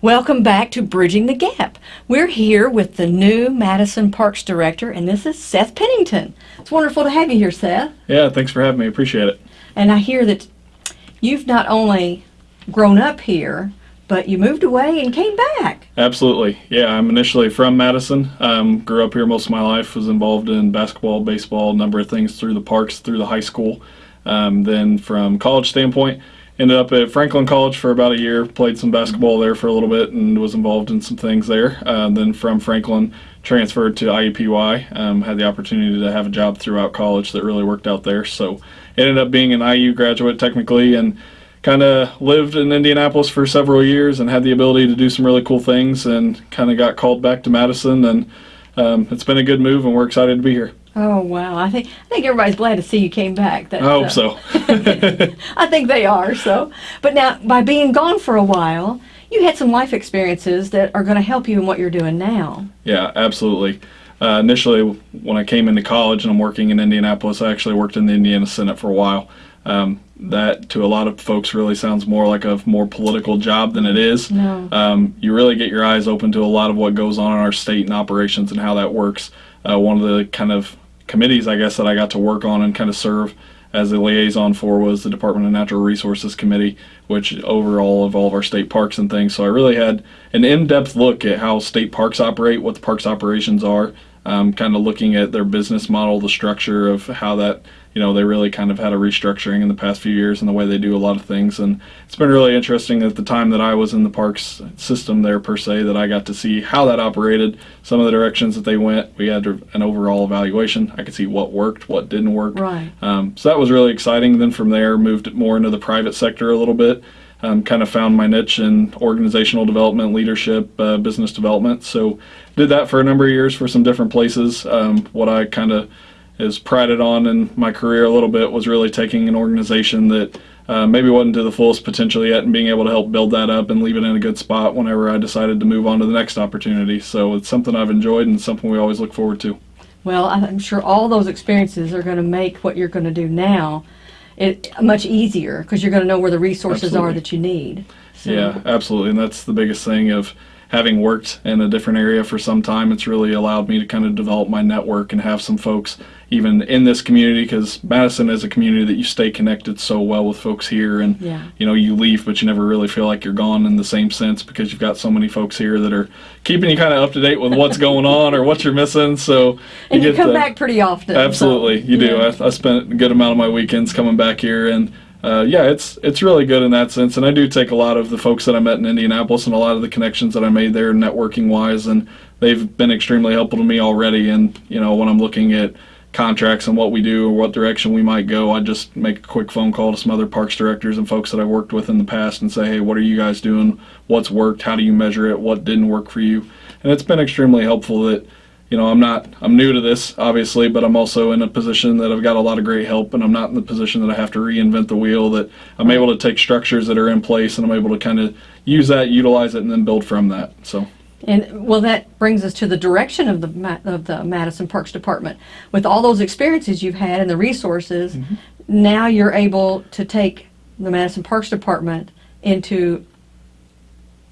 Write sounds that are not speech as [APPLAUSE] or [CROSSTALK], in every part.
Welcome back to Bridging the Gap. We're here with the new Madison Parks Director, and this is Seth Pennington. It's wonderful to have you here, Seth. Yeah, thanks for having me. Appreciate it. And I hear that you've not only grown up here, but you moved away and came back. Absolutely. Yeah, I'm initially from Madison. Um, grew up here most of my life. Was involved in basketball, baseball, a number of things through the parks, through the high school. Um, then from college standpoint, ended up at Franklin College for about a year. Played some basketball there for a little bit and was involved in some things there. Uh, then from Franklin, transferred to IUPUI. Um, had the opportunity to have a job throughout college that really worked out there. So ended up being an IU graduate technically and kind of lived in Indianapolis for several years and had the ability to do some really cool things and kind of got called back to Madison and um, it's been a good move and we're excited to be here. Oh wow! I think I think everybody's glad to see you came back. That, I hope uh, so. [LAUGHS] [LAUGHS] I think they are. So, but now by being gone for a while, you had some life experiences that are going to help you in what you're doing now. Yeah, absolutely. Uh, initially, when I came into college and I'm working in Indianapolis, I actually worked in the Indiana Senate for a while. Um, that to a lot of folks really sounds more like a more political job than it is. No. Um, you really get your eyes open to a lot of what goes on in our state and operations and how that works. Uh, one of the kind of committees, I guess, that I got to work on and kind of serve as a liaison for was the Department of Natural Resources Committee, which overall of all of our state parks and things. So I really had an in-depth look at how state parks operate, what the parks operations are, um, kind of looking at their business model, the structure of how that you know, they really kind of had a restructuring in the past few years in the way they do a lot of things. And it's been really interesting at the time that I was in the parks system there, per se, that I got to see how that operated, some of the directions that they went. We had an overall evaluation. I could see what worked, what didn't work. Right. Um, so that was really exciting. Then from there, moved more into the private sector a little bit. Um, kind of found my niche in organizational development, leadership, uh, business development. So did that for a number of years for some different places. Um, what I kind of is prided on in my career a little bit was really taking an organization that uh, maybe wasn't to the fullest potential yet and being able to help build that up and leave it in a good spot whenever I decided to move on to the next opportunity. So it's something I've enjoyed and something we always look forward to. Well, I'm sure all those experiences are going to make what you're going to do now it much easier because you're going to know where the resources absolutely. are that you need. So. Yeah, absolutely, and that's the biggest thing of having worked in a different area for some time, it's really allowed me to kind of develop my network and have some folks even in this community because Madison is a community that you stay connected so well with folks here and yeah. you know you leave but you never really feel like you're gone in the same sense because you've got so many folks here that are keeping you kind of up to date with what's going on or what you're missing so and you, you come to, back pretty often absolutely so, you do. I, I spent a good amount of my weekends coming back here and uh, yeah, it's it's really good in that sense, and I do take a lot of the folks that I met in Indianapolis and a lot of the connections that I made there, networking wise, and they've been extremely helpful to me already. And you know, when I'm looking at contracts and what we do or what direction we might go, I just make a quick phone call to some other parks directors and folks that I worked with in the past and say, hey, what are you guys doing? What's worked? How do you measure it? What didn't work for you? And it's been extremely helpful that you know, I'm not, I'm new to this, obviously, but I'm also in a position that I've got a lot of great help, and I'm not in the position that I have to reinvent the wheel, that I'm able to take structures that are in place, and I'm able to kind of use that, utilize it, and then build from that, so. And well, that brings us to the direction of the of the Madison Parks Department. With all those experiences you've had and the resources, mm -hmm. now you're able to take the Madison Parks Department into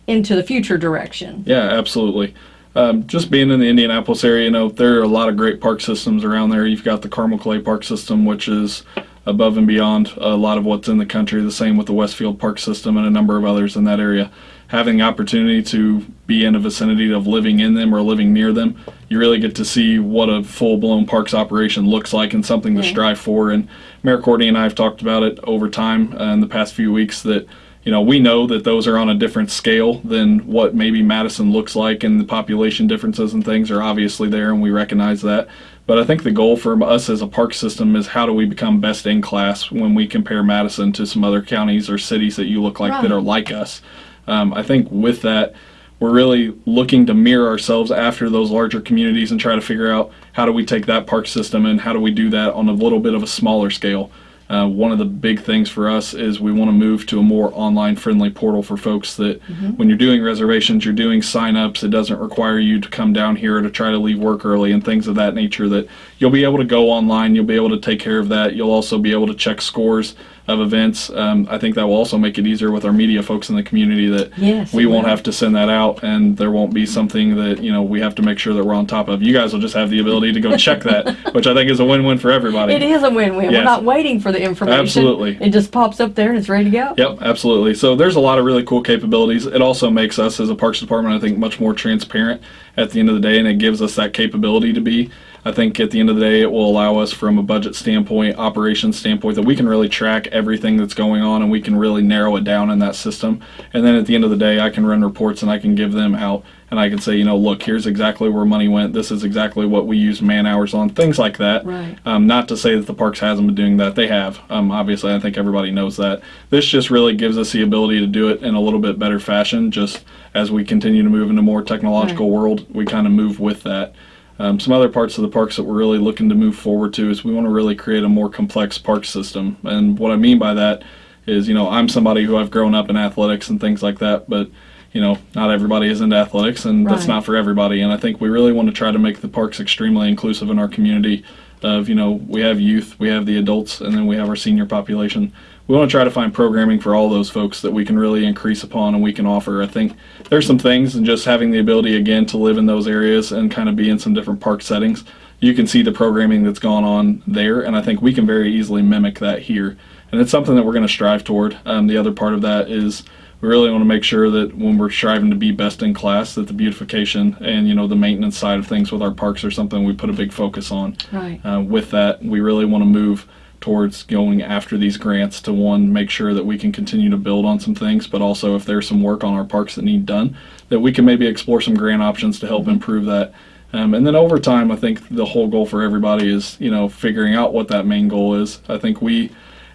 into the future direction. Yeah, absolutely um, just being in the Indianapolis area, you know, there are a lot of great park systems around there. You've got the Carmel Clay Park System, which is above and beyond a lot of what's in the country. The same with the Westfield Park System and a number of others in that area. Having the opportunity to be in a vicinity of living in them or living near them, you really get to see what a full-blown parks operation looks like and something to strive for. And Mayor Courtney and I have talked about it over time uh, in the past few weeks that you know, we know that those are on a different scale than what maybe Madison looks like, and the population differences and things are obviously there, and we recognize that. But I think the goal for us as a park system is how do we become best in class when we compare Madison to some other counties or cities that you look like right. that are like us. Um, I think with that, we're really looking to mirror ourselves after those larger communities and try to figure out how do we take that park system and how do we do that on a little bit of a smaller scale. Uh, one of the big things for us is we want to move to a more online friendly portal for folks that mm -hmm. when you're doing reservations, you're doing sign-ups, it doesn't require you to come down here to try to leave work early and things of that nature that you'll be able to go online, you'll be able to take care of that. You'll also be able to check scores of events. Um, I think that will also make it easier with our media folks in the community that Yes, we won't will. have to send that out, and there won't be something that you know we have to make sure that we're on top of. You guys will just have the ability to go [LAUGHS] check that, which I think is a win-win for everybody. It is a win-win. We're not waiting for the information. Absolutely. It just pops up there and it's ready to go. Yep, absolutely. So there's a lot of really cool capabilities. It also makes us as a parks department, I think, much more transparent at the end of the day, and it gives us that capability to be. I think at the end of the day, it will allow us from a budget standpoint, operations standpoint, that we can really track everything that's going on and we can really narrow it down in that system. And then at the end of the day, I can run reports and I can give them out and I can say, you know, look, here's exactly where money went. This is exactly what we used man hours on, things like that. Right. Um, not to say that the parks hasn't been doing that. They have. Um, obviously, I think everybody knows that. This just really gives us the ability to do it in a little bit better fashion. Just as we continue to move into more technological Right. world, we kind of move with that. Um, some other parts of the parks that we're really looking to move forward to is we want to really create a more complex park system. And what I mean by that is, you know, I'm somebody who I've grown up in athletics and things like that, but you know, not everybody is into athletics, and that's not for everybody. And I think we really want to try to make the parks extremely inclusive in our community. Of you know, we have youth, we have the adults, and then we have our senior population. We want to try to find programming for all those folks that we can really increase upon and we can offer. I think there's some things, and just having the ability again to live in those areas and kind of be in some different park settings, you can see the programming that's gone on there, and I think we can very easily mimic that here. And it's something that we're going to strive toward. Um, the other part of that is we really want to make sure that when we're striving to be best in class, that the beautification and you know the maintenance side of things with our parks are something we put a big focus on. Right. Uh, with that, we really want to move towards going after these grants to one make sure that we can continue to build on some things, but also if there's some work on our parks that need done, that we can maybe explore some grant options to help improve that. Um, and then over time, I think the whole goal for everybody is you know figuring out what that main goal is. I think we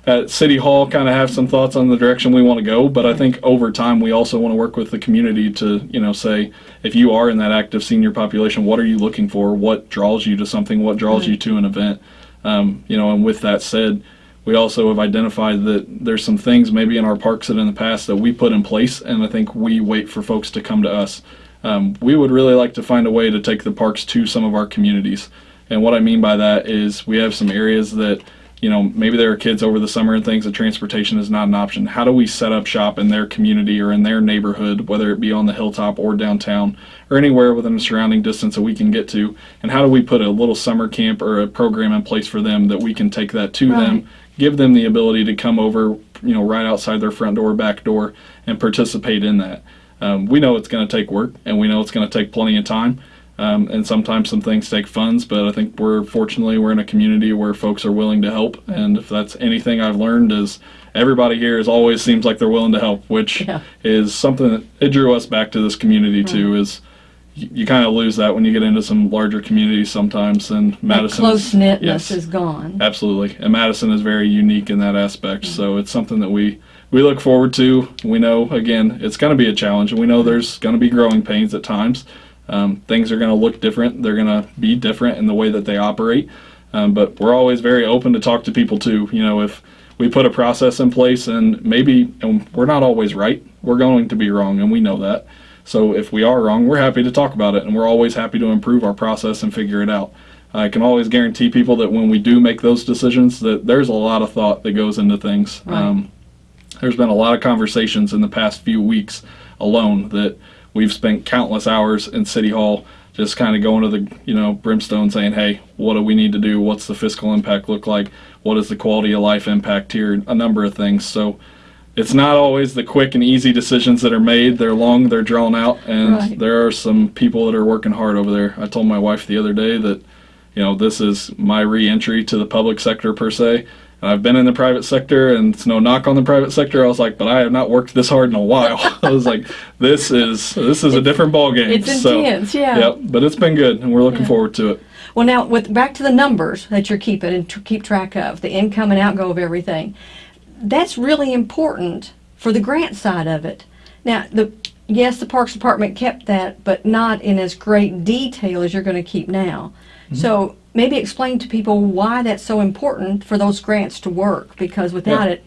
at City Hall kind of have some thoughts on the direction we want to go, but I think over time we also want to work with the community to, you know, say if you are in that active senior population, what are you looking for? What draws you to something? What draws you to an event? Um, you know, and with that said, we also have identified that there's some things maybe in our parks that in the past that we put in place, and I think we wait for folks to come to us. Um, we would really like to find a way to take the parks to some of our communities. And what I mean by that is we have some areas that, you know, maybe there are kids over the summer and things that transportation is not an option. How do we set up shop in their community or in their neighborhood, whether it be on the hilltop or downtown or anywhere within a surrounding distance that we can get to? And how do we put a little summer camp or a program in place for them that we can take that to Right. them, give them the ability to come over, you know, right outside their front door, back door, and participate in that? Um, we know it's going to take work and we know it's going to take plenty of time. Um, and sometimes some things take funds, but I think we're fortunately we're in a community where folks are willing to help. And if that's anything I've learned is everybody here is always seems like they're willing to help, which Yeah. is something that it drew us back to this community mm-hmm. too. Is you, you kind of lose that when you get into some larger communities sometimes. And Madison close knitness yes. is gone. Absolutely, and Madison is very unique in that aspect. Mm-hmm. So it's something that we we look forward to. We know again it's going to be a challenge, and we know mm-hmm. there's going to be growing pains at times. Um, things are going to look different. They're going to be different in the way that they operate. Um, but we're always very open to talk to people too. You know, if we put a process in place and maybe and we're not always right, we're going to be wrong, and we know that. So if we are wrong, we're happy to talk about it, and we're always happy to improve our process and figure it out. I can always guarantee people that when we do make those decisions, that there's a lot of thought that goes into things. Right. Um, there's been a lot of conversations in the past few weeks alone that we've spent countless hours in City Hall just kind of going to the you know brimstone saying hey what do we need to do? What's the fiscal impact look like? What is the quality of life impact here? A number of things. So it's not always the quick and easy decisions that are made. They're long they're drawn out and Right. there are some people that are working hard over there. I told my wife the other day that you know this is my re-entry to the public sector per se and I've been in the private sector, and it's no knock on the private sector. I was like, but I have not worked this hard in a while. [LAUGHS] I was like, this is this is a different ball game. It's So, intense, yeah. Yep, but it's been good, and we're looking Yeah. forward to it. Well, now with back to the numbers that you're keeping and to keep track of, the income and outgo of everything. That's really important for the grant side of it. Now, the yes, the Parks Department kept that, but not in as great detail as you're going to keep now. Mm-hmm. So maybe explain to people why that's so important for those grants to work, because without Yeah. it,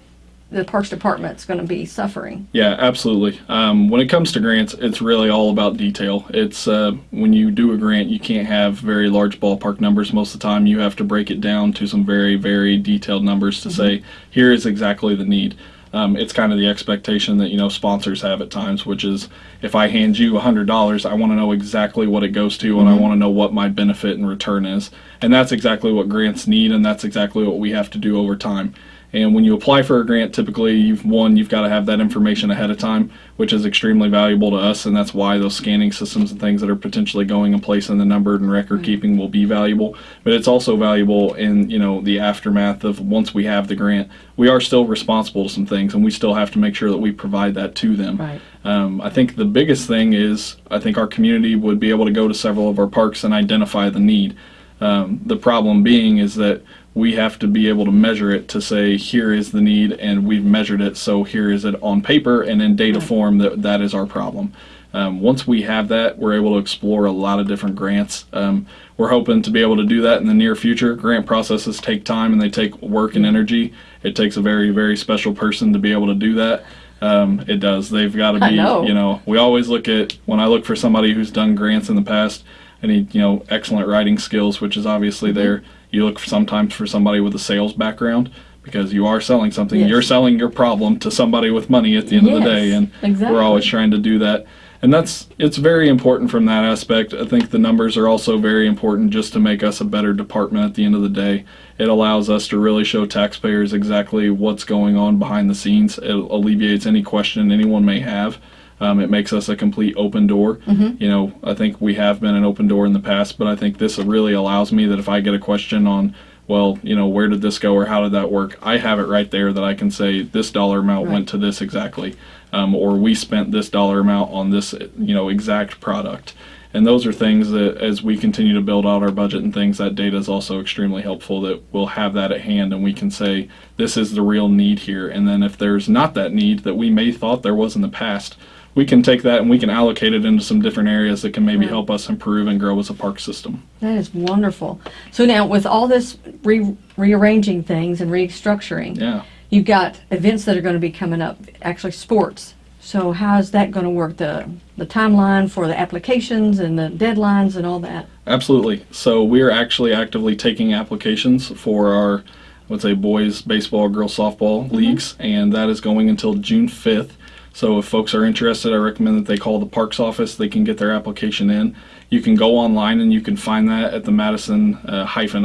the Parks Department's going to be suffering. Yeah, absolutely. Um, when it comes to grants, it's really all about detail. It's uh, when you do a grant, you can't have very large ballpark numbers most of the time. You have to break it down to some very, very detailed numbers to say, here is exactly the need. Um, it's kind of the expectation that you know sponsors have at times, which is if I hand you hundred dollars, I want to know exactly what it goes to, and I want to know what my benefit and return is, and that's exactly what grants need, and that's exactly what we have to do over time. And when you apply for a grant, typically you've one, you've got to have that information ahead of time, which is extremely valuable to us, and that's why those scanning systems and things that are potentially going in place in the numbered and record keeping will be valuable. But it's also valuable in you know the aftermath of once we have the grant, we are still responsible to some things, and we still have to make sure that we provide that to them. Right. Um, I think the biggest thing is I think our community would be able to go to several of our parks and identify the need. Um, the problem being is that we have to be able to measure it to say here is the need and we've measured it so here is it on paper and in data form that that is our problem. Um, once we have that, we're able to explore a lot of different grants. Um, we're hoping to be able to do that in the near future. Grant processes take time and they take work and energy. It takes a very, very special person to be able to do that. Um, it does. They've got to be, know. you know, we always look at when I look for somebody who's done grants in the past. I need, you know, excellent writing skills, which is obviously Mm-hmm. there. You look for sometimes for somebody with a sales background because you are selling something. Yes. You're selling your problem to somebody with money at the end of the day, and exactly. we're always trying to do that. And that's it's very important from that aspect. I think the numbers are also very important just to make us a better department at the end of the day. It allows us to really show taxpayers exactly what's going on behind the scenes. It alleviates any question anyone may have. Um, it makes us a complete open door. You know, I think we have been an open door in the past, but I think this really allows me that if I get a question on, well, you know, where did this go or how did that work, I have it right there that I can say this dollar amount Right. went to this exactly, um, or we spent this dollar amount on this, you know, exact product. And those are things that, as we continue to build out our budget and things, that data is also extremely helpful. That we'll have that at hand, and we can say this is the real need here. And then if there's not that need that we may thought there was in the past, we can take that and we can allocate it into some different areas that can maybe Right. help us improve and grow as a park system. That is wonderful. So now, with all this re- rearranging things and restructuring, Yeah. you've got events that are going to be coming up, actually sports. So how is that going to work? The the timeline for the applications and the deadlines and all that. Absolutely. So we are actually actively taking applications for our, would say, boys baseball, girls softball mm-hmm. leagues, and that is going until June 5th. So if folks are interested, I recommend that they call the Parks office. They can get their application in. You can go online and you can find that at the Madison uh, hyphen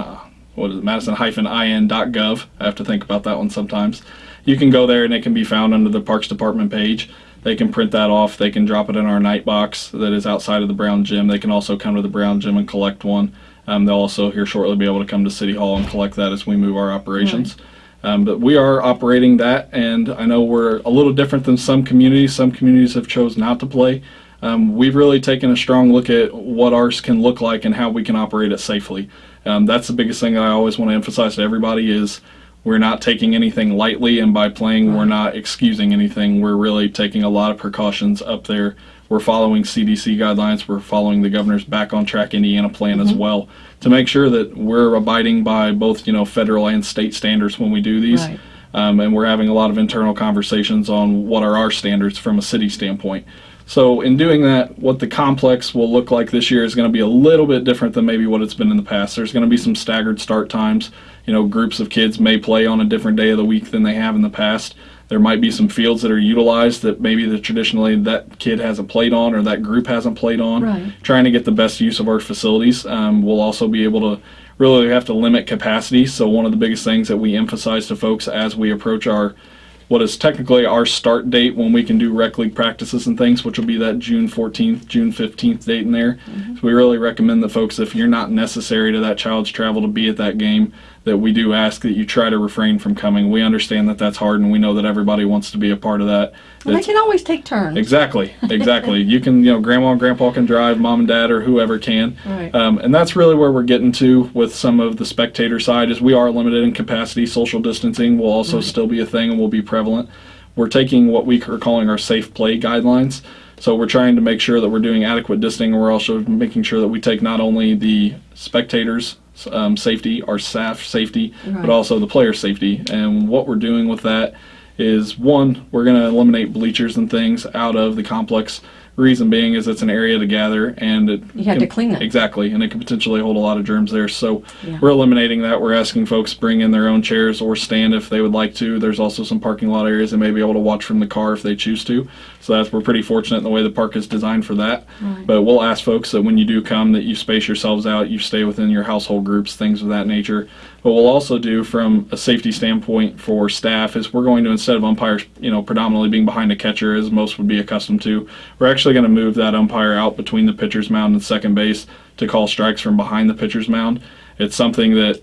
what is it, Madison hyphen in.gov. I have to think about that one sometimes. You can go there and it can be found under the Parks Department page. They can print that off. They can drop it in our night box that is outside of the Brown Gym. They can also come to the Brown Gym and collect one. Um, they'll also here shortly be able to come to City Hall and collect that as we move our operations. Um, but we are operating that, and I know we're a little different than some communities. Some communities have chose not to play. Um, we've really taken a strong look at what ours can look like and how we can operate it safely. Um, that's the biggest thing I always want to emphasize to everybody is we're not taking anything lightly, and by playing, we're not excusing anything. We're really taking a lot of precautions up there. We're following CDC guidelines. We're following the governor's Back on Track Indiana plan as well to make sure that we're abiding by both, you know, federal and state standards when we do these. Right. Um, and we're having a lot of internal conversations on what are our standards from a city standpoint. So, in doing that, what the complex will look like this year is going to be a little bit different than maybe what it's been in the past. There's going to be some staggered start times. You know, groups of kids may play on a different day of the week than they have in the past. There might be some fields that are utilized that maybe that traditionally that kid hasn't played on or that group hasn't played on. Right. Trying to get the best use of our facilities. Um, we'll also be able to really have to limit capacity. So one of the biggest things that we emphasize to folks as we approach our what is technically our start date when we can do rec league practices and things, which will be that June 14th, June 15th date in there. So we really recommend that folks, if you're not necessary to that child's travel to be at that game, that we do ask that you try to refrain from coming. We understand that that's hard, and we know that everybody wants to be a part of that. Well, they can always take turns. Exactly, exactly. [LAUGHS] you can, you know, grandma and grandpa can drive, mom and dad, or whoever can. Right. Um, and that's really where we're getting to with some of the spectator side is we are limited in capacity. Social distancing will also still be a thing and will be prevalent. We're taking what we are calling our safe play guidelines. So we're trying to make sure that we're doing adequate distancing. We're also making sure that we take not only the spectators' um, safety, our staff safety, Right. but also the player safety. And what we're doing with that is one, we're going to eliminate bleachers and things out of the complex. Reason being is it's an area to gather and it You have can- to clean it. Exactly, and it can potentially hold a lot of germs there. So Yeah. we're eliminating that. We're asking folks bring in their own chairs or stand if they would like to. There's also some parking lot areas they may be able to watch from the car if they choose to. So that's we're pretty fortunate in the way the park is designed for that. Right. But we'll ask folks that when you do come that you space yourselves out, you stay within your household groups, things of that nature. But we'll also do from a safety standpoint for staff is we're going to instead of umpires, you know, predominantly being behind a catcher as most would be accustomed to, we're actually going to move that umpire out between the pitcher's mound and second base to call strikes from behind the pitcher's mound. It's something that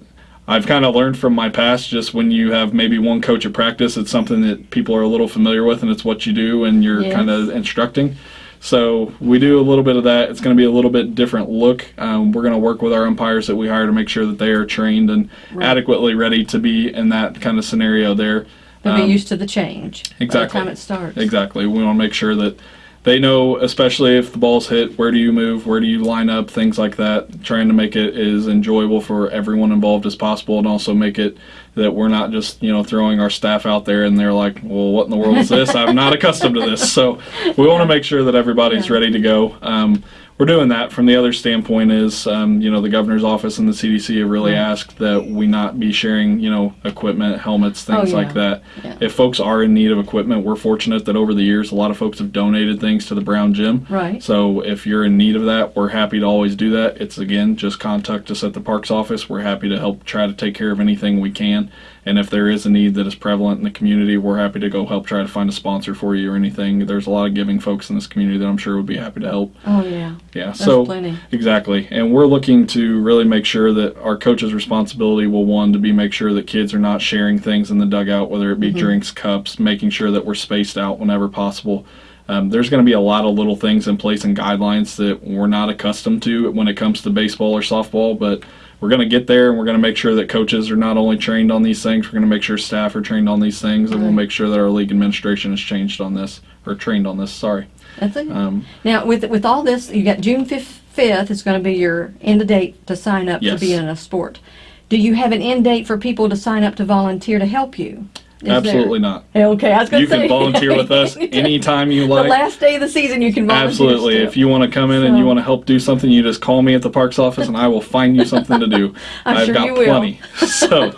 I've kind of learned from my past. Just when you have maybe one coach at practice, it's something that people are a little familiar with, and it's what you do, and you're Yes. kind of instructing. So we do a little bit of that. It's going to be a little bit different look. Um, we're going to work with our umpires that we hire to make sure that they are trained and Right. adequately ready to be in that kind of scenario there. They'll Um, be used to the change by the exactly. time it starts. Exactly. We want to make sure that they know, especially if the ball's hit, where do you move, where do you line up, things like that. Trying to make it as enjoyable for everyone involved as possible, and also make it that we're not just you know throwing our staff out there and they're like, well, what in the world is this? I'm not accustomed to this. So we want to make sure that everybody's ready to go. Um, we're doing that. From the other standpoint is, um, you know, the governor's office and the CDC have really asked that we not be sharing, you know, equipment, helmets, things Oh, like that. Yeah. If folks are in need of equipment, we're fortunate that over the years, a lot of folks have donated things to the Brown Gym. Right. So if you're in need of that, we're happy to always do that. It's again, just contact us at the parks office. We're happy to help try to take care of anything we can. And if there is a need that is prevalent in the community, we're happy to go help try to find a sponsor for you or anything. There's a lot of giving folks in this community that I'm sure would be happy to help. Oh yeah. Yeah. There's so plenty. Exactly. And we're looking to really make sure that our coach's responsibility will one to be make sure that kids are not sharing things in the dugout, whether it be Mm-hmm. drinks, cups, making sure that we're spaced out whenever possible. Um, there's going to be a lot of little things in place and guidelines that we're not accustomed to when it comes to baseball or softball, but we're going to get there and we're going to make sure that coaches are not only trained on these things, we're going to make sure staff are trained on these things, and we'll make sure that our league administration is changed on this or trained on this. Sorry. That's it. Um, now with with all this, you got June fifth is going to be your end date to sign up Yes. to be in a sport. Do you have an end date for people to sign up to volunteer to help you? Is there- absolutely not. Okay, I was going to say You can volunteer with us [LAUGHS] anytime you like. the last day of the season, you can volunteer. Absolutely. still. If you want to come in and you want to help do something, you just call me at the parks office and I will find you something to do. [LAUGHS] I'm have sure got you will. plenty. [LAUGHS] So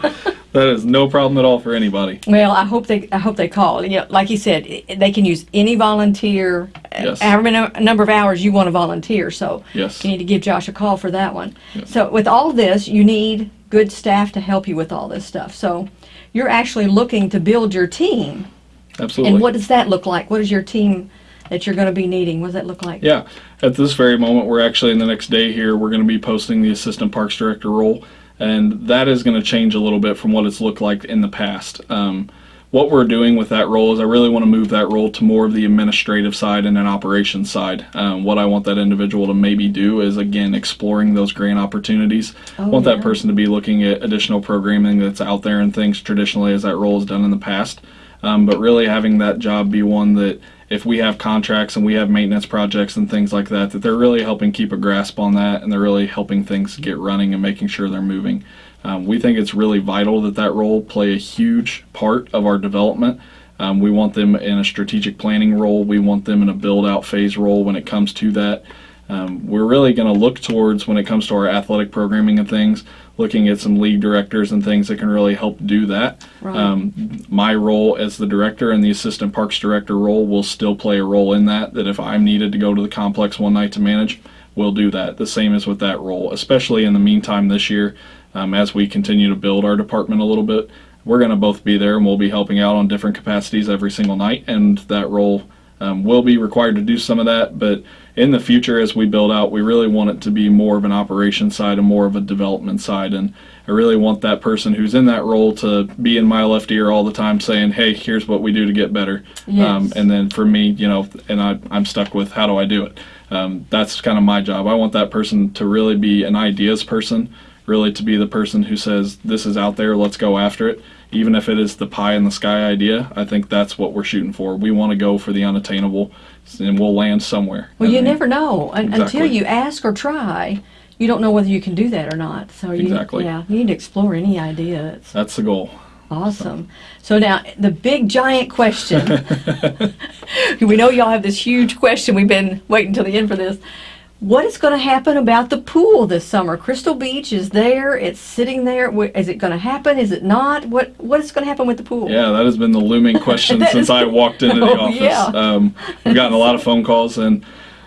that is no problem at all for anybody. Well, I hope they I hope they call. You know, like you said, they can use any volunteer, uh, Yes. however many number of hours you want to volunteer. So Yes. you need to give Josh a call for that one. Yes. So with all this, you need good staff to help you with all this stuff. So you're actually looking to build your team. Absolutely. And what does that look like? What is your team that you're going to be needing? What does that look like? Yeah, at this very moment, we're actually in the next day here. We're going to be posting the assistant parks director role, and that is going to change a little bit from what it's looked like in the past. Um, what we're doing with that role is I really want to move that role to more of the administrative side and an operations side. Um, what I want that individual to maybe do is again exploring those grant opportunities. I Oh, want yeah. that person to be looking at additional programming that's out there and things traditionally as that role is done in the past. Um, but really having that job be one that if we have contracts and we have maintenance projects and things like that, that they're really helping keep a grasp on that and they're really helping things get running and making sure they're moving. Um, we think it's really vital that that role play a huge part of our development. Um, we want them in a strategic planning role. We want them in a build out phase role when it comes to that. Um, we're really going to look towards when it comes to our athletic programming and things, looking at some league directors and things that can really help do that. Right. Um, my role as the director and the assistant parks director role will still play a role in that. That if I'm needed to go to the complex one night to manage, we'll do that. The same as with that role, especially in the meantime this year, um, as we continue to build our department a little bit. We're going to both be there and we'll be helping out on different capacities every single night, and that role um, will be required to do some of that. But in the future, as we build out, we really want it to be more of an operation side and more of a development side. And I really want that person who's in that role to be in my left ear all the time saying, hey, here's what we do to get better. Yes. Um, and then for me, you know, and I, I'm stuck with how do I do it? Um, that's kind of my job. I want that person to really be an ideas person, really to be the person who says, this is out there, let's go after it. Even if it is the pie in the sky idea, I think that's what we're shooting for. We want to go for the unattainable, and we'll land somewhere. Well, you And- never know Un- until you ask or try. You don't know whether you can do that or not. So you, Exactly. yeah, you need to explore any idea. It's, That's the goal. Awesome. So now the big giant question. [LAUGHS] [LAUGHS] we know y'all have this huge question. We've been waiting till the end for this. What is going to happen about the pool this summer? Crystal Beach is there. It's sitting there. Is it going to happen? Is it not? What What is going to happen with the pool? Yeah, that has been the looming [LAUGHS] question since I walked into the [LAUGHS] Oh, office. yeah. Um, we've gotten a lot of phone calls, and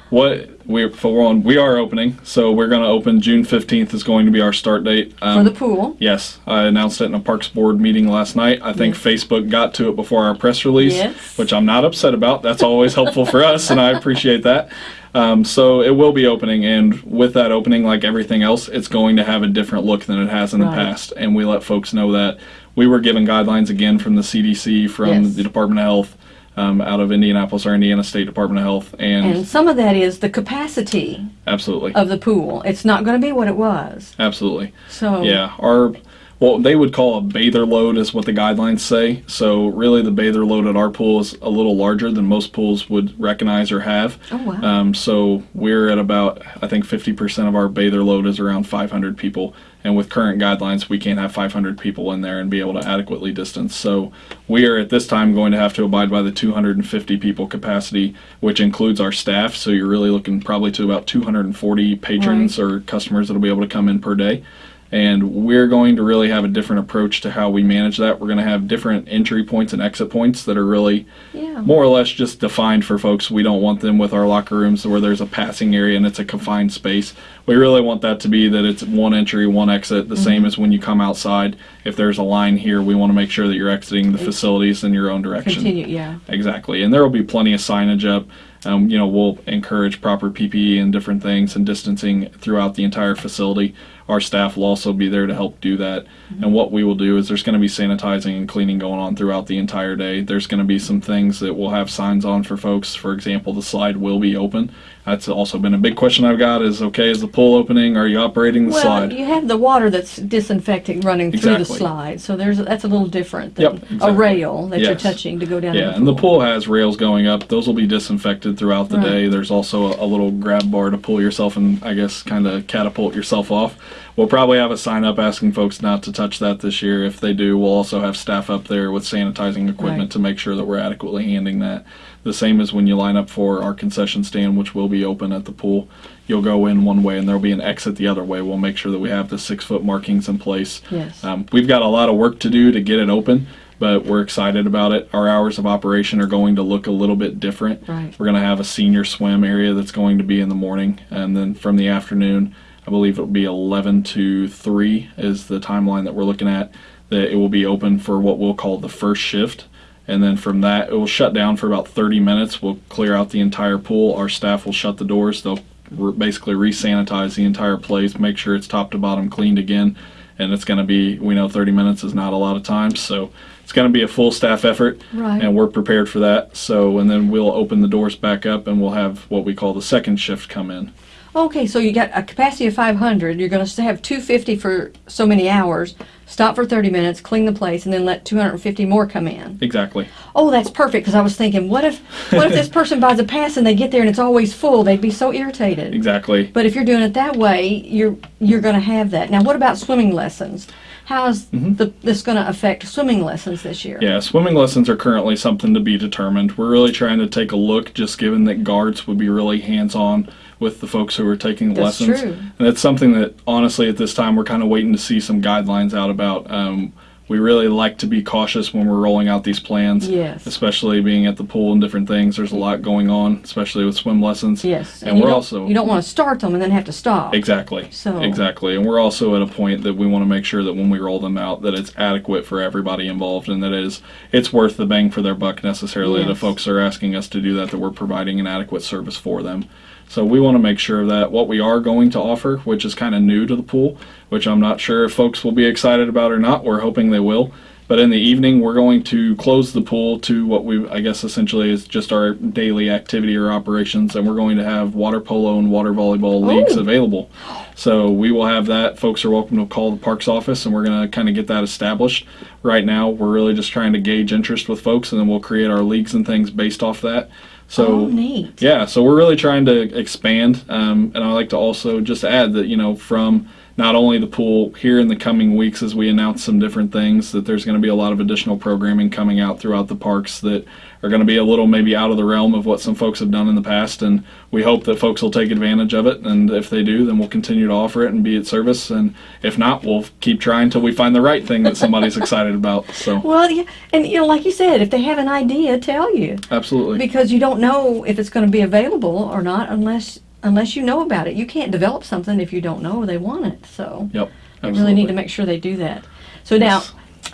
what we're for one, we are opening. So we're going to open June fifteenth is going to be our start date. For Um, the pool. Yes, I announced it in a Parks Board meeting last night. I think Yes. Facebook got to it before our press release, Yes. which I'm not upset about. That's always helpful for us, and I appreciate that. Um, so it will be opening, and with that opening, like everything else, it's going to have a different look than it has in the Right. past. And we let folks know that we were given guidelines again from the CDC, from Yes. the Department of Health, um, out of Indianapolis, our Indiana State Department of Health, and, And some of that is the capacity absolutely, of the pool. It's not going to be what it was. absolutely. So Yeah, our well, they would call a bather load is what the guidelines say. So really, the bather load at our pool is a little larger than most pools would recognize or have. Oh wow. Um, so we're at about I think 50% of our bather load is around 500 people, and with current guidelines, we can't have 500 people in there and be able to adequately distance. So we are at this time going to have to abide by the 250 people capacity, which includes our staff. So you're really looking probably to about 240 patrons or customers that'll be able to come in per day. And we're going to really have a different approach to how we manage that. We're going to have different entry points and exit points that are really yeah. more or less just defined for folks. We don't want them with our locker rooms where there's a passing area and it's a confined space. We really want that to be that it's one entry, one exit, the same as when you come outside. If there's a line here, we want to make sure that you're exiting the facilities in your own direction. Continue. Yeah. Exactly, and there will be plenty of signage up. Um, you know, we'll encourage proper PPE and different things and distancing throughout the entire facility. Our staff will also be there to help do that. And mm-hmm. what we will do is there's going to be sanitizing and cleaning going on throughout the entire day. There's going to be some things that we'll have signs on for folks. For example, the slide will be open. That's also been a big question I've got is okay, is the pool opening? Are you operating the Well, slide? you have the water that's disinfecting running through the Exactly. slide, so there's that's a little different than Yep, a rail that you're touching to go down. Yeah, the and the pool. pool has rails going up. Those will be disinfected throughout the Right. day. There's also a, a little grab bar to pull yourself and I guess kind of catapult yourself off. We'll probably have a sign up asking folks not to touch that this year. If they do, we'll also have staff up there with sanitizing equipment Right. to make sure that we're adequately handling that. The same as when you line up for our concession stand, which will be open at the pool. You'll go in one way and there'll be an exit the other way. We'll make sure that we have the six foot markings in place. Yes. Um, we've got a lot of work to do to get it open, but we're excited about it. Our hours of operation are going to look a little bit different. Right. We're going to have a senior swim area that's going to be in the morning, and then from the afternoon, I believe it'll be 11 to 3 is the timeline that we're looking at. That it will be open for what we'll call the first shift. And then from that, it will shut down for about 30 minutes. We'll clear out the entire pool. Our staff will shut the doors. They'll re- basically re-sanitize the entire place, make sure it's top to bottom cleaned again. And it's going to be, we know 30 minutes is not a lot of time, so it's going to be a full staff effort, Right. and we're prepared for that. So, and then we'll open the doors back up, and we'll have what we call the second shift come in. Okay, so you got a capacity of 500. You're going to have 250 for so many hours. Stop for 30 minutes, clean the place, and then let 250 more come in. Exactly. Oh, that's perfect. Because I was thinking, what if, what if this [LAUGHS] person buys a pass and they get there and it's always full? They'd be so irritated. Exactly. But if you're doing it that way, you're you're going to have that. Now, what about swimming lessons? How's mm-hmm. the, this going to affect swimming lessons this year? Yeah, swimming lessons are currently something to be determined. We're really trying to take a look, just given that guards would be really hands on with the folks who are taking the That's lessons. true. And it's something that, honestly, at this time, we're kind of waiting to see some guidelines out about. Um, we really like to be cautious when we're rolling out these plans, Yes. especially being at the pool and different things. There's a lot going on, especially with swim lessons. Yes. And, you we're also. you don't want to start them and then have to stop. Exactly. So- exactly, and we're also at a point that we want to make sure that when we roll them out, that it's adequate for everybody involved, and that it is it's worth the bang for their buck necessarily. The Yes. folks are asking us to do that, that we're providing an adequate service for them. So we want to make sure that what we are going to offer, which is kind of new to the pool, which I'm not sure if folks will be excited about or not. We're hoping they will. But in the evening, we're going to close the pool to what we, I guess, essentially is just our daily activity or operations, and we're going to have water polo and water volleyball oh. leagues Oh. available. So we will have that. Folks are welcome to call the parks office, and we're going to kind of get that established. Right now, we're really just trying to gauge interest with folks, and then we'll create our leagues and things based off that. So oh, neat. yeah, so we're really trying to expand, um, and I like to also just add that you know from not only the pool here in the coming weeks as we announce some different things that there's going to be a lot of additional programming coming out throughout the parks that are going to be a little maybe out of the realm of what some folks have done in the past and we hope that folks will take advantage of it and if they do then we'll continue to offer it and be at service and if not we'll keep trying till we find the right thing that somebody's [LAUGHS] excited about so. Well, yeah, and you know, like you said, if they have an idea, tell you. Absolutely. Because you don't know if it's going to be available or not unless unless you know about it. You can't develop something if you don't know they want it. So yep we really need to make sure they do that. So now.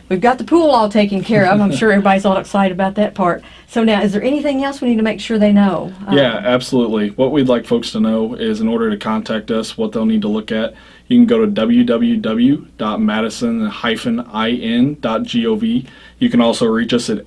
We've got the pool all taken care of. I'm [LAUGHS] sure everybody's all excited about that part. So now, is there anything else we need to make sure they know? Uh, Yeah, absolutely. What we'd like folks to know is in order to contact us, what they'll need to look at, you can go to www.madison-in.gov. You can also reach us at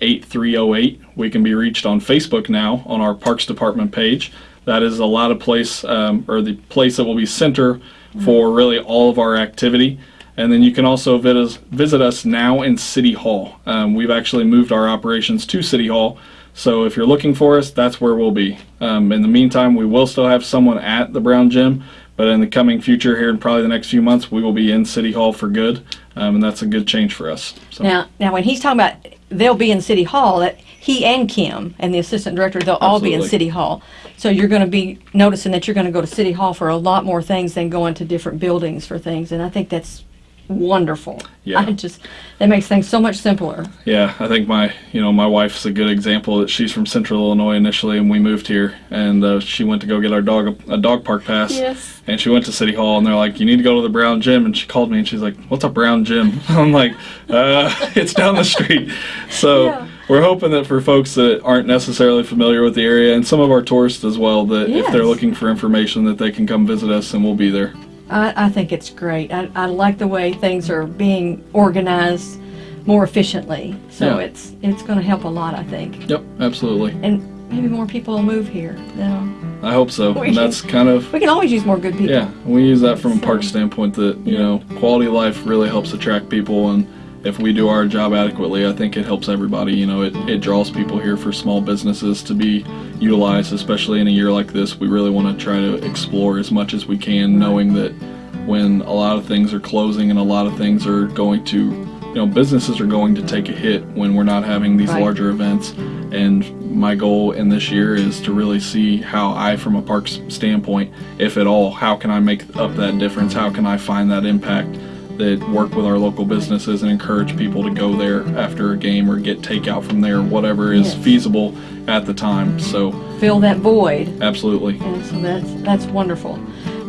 812-265-8308. We can be reached on Facebook now on our Parks Department page. That is a lot of place, um, or the place that will be center for really all of our activity. And then you can also visit us, visit us now in City Hall. Um, we've actually moved our operations to City Hall. So if you're looking for us, that's where we'll be. Um, in the meantime, we will still have someone at the Brown Gym, but in the coming future, here in probably the next few months, we will be in City Hall for good, um, and that's a good change for us. So, Now, now when he's talking about they'll be in City Hall, that he and Kim and the assistant director, they'll all be in City Hall. So you're going to be noticing that you're going to go to City Hall for a lot more things than going to different buildings for things, and I think that's wonderful. Yeah. I just that makes things so much simpler. yeah, I think my, you know, my wife's a good example that she's from Central Illinois initially, and we moved here, and uh, she went to go get our dog a, a dog park pass. Yes. And she went to City Hall, and they're like, "You need to go to the Brown Gym." And she called me, and she's like, "What's a Brown Gym?" [LAUGHS] I'm like, uh, [LAUGHS] "It's down the street." So Yeah. we're hoping that for folks that aren't necessarily familiar with the area, and some of our tourists as well, that if they're looking for information, that they can come visit us, and we'll be there. I, I think it's great. I, I like the way things are being organized more efficiently. So Yeah. it's it's going to help a lot, I think, Yep, absolutely. and maybe more people will move here. Know, I hope so. [LAUGHS] We And that's kind of we can always use more good people. Yeah, we use that from a park standpoint that, you know, quality of life really helps attract people and if we do our job adequately, I think it helps everybody. You know, it, it draws people here for small businesses to be utilized, especially in a year like this. We really want to try to explore as much as we can, knowing that when a lot of things are closing and a lot of things are going to, you know, businesses are going to take a hit when we're not having these Right. larger events. And my goal in this year is to really see how I, from a parks standpoint, if at all, how can I make up that difference? How can I find that impact? That work with our local businesses and encourage people to go there after a game or get takeout from there, whatever is Yes. feasible at the time. So, Fill that void. absolutely. And so that's that's wonderful.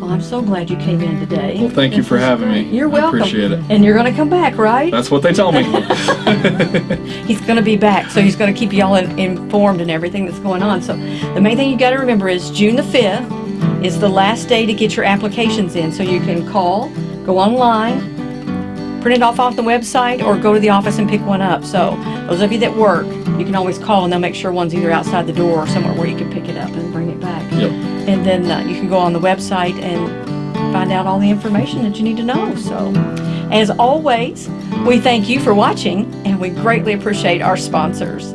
Well, I'm so glad you came in today. Well, thank you for having great. me. You're I welcome. appreciate it. And you're going to come back, right? That's what they tell me. [LAUGHS] [LAUGHS] he's going to be back, so he's going to keep y'all in, informed and everything that's going on. So the main thing you got to remember is June the 5th is the last day to get your applications in. So you can call, go online, print it off off the website, or go to the office and pick one up. So those of you that work, you can always call and they'll make sure one's either outside the door or somewhere where you can pick it up and bring it back. yep. And then uh, you can go on the website and find out all the information that you need to know. So, as always, we thank you for watching and we greatly appreciate our sponsors.